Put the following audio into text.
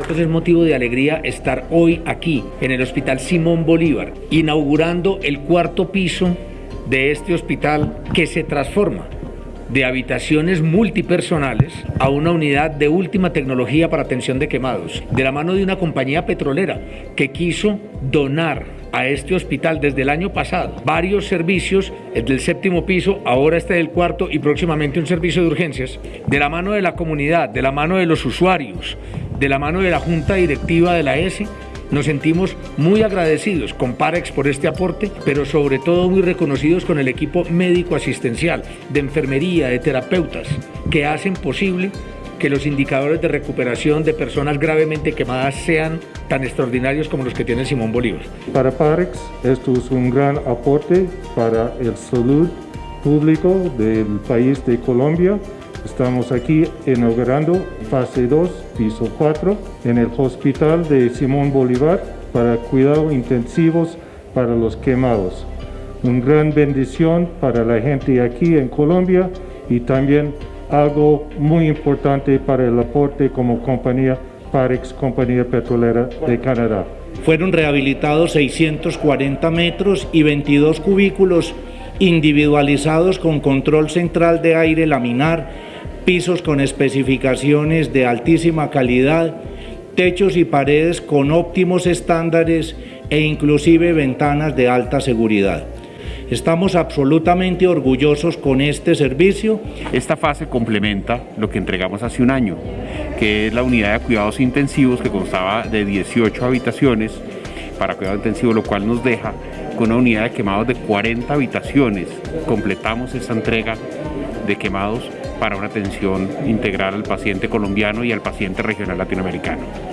Entonces es motivo de alegría estar hoy aquí en el Hospital Simón Bolívar, inaugurando el cuarto piso de este hospital que se transforma de habitaciones multipersonales a una unidad de última tecnología para atención de quemados, de la mano de una compañía petrolera que quiso donar a este hospital desde el año pasado. Varios servicios, el del séptimo piso, ahora este del cuarto y próximamente un servicio de urgencias, de la mano de la comunidad, de la mano de los usuarios, de la mano de la Junta Directiva de la ESI, nos sentimos muy agradecidos con Parex por este aporte, pero sobre todo muy reconocidos con el equipo médico asistencial, de enfermería, de terapeutas, que hacen posible que los indicadores de recuperación de personas gravemente quemadas sean tan extraordinarios como los que tiene Simón Bolívar. Para Parex, esto es un gran aporte para el salud público del país de Colombia Estamos aquí inaugurando fase 2, piso 4, en el hospital de Simón Bolívar para cuidados intensivos para los quemados. Una gran bendición para la gente aquí en Colombia y también algo muy importante para el aporte como compañía Parex, compañía petrolera de Canadá. Fueron rehabilitados 640 metros y 22 cubículos individualizados con control central de aire laminar pisos con especificaciones de altísima calidad, techos y paredes con óptimos estándares e inclusive ventanas de alta seguridad. Estamos absolutamente orgullosos con este servicio. Esta fase complementa lo que entregamos hace un año, que es la unidad de cuidados intensivos que constaba de 18 habitaciones para cuidado intensivo, lo cual nos deja con una unidad de quemados de 40 habitaciones. Completamos esta entrega de quemados para una atención integral al paciente colombiano y al paciente regional latinoamericano.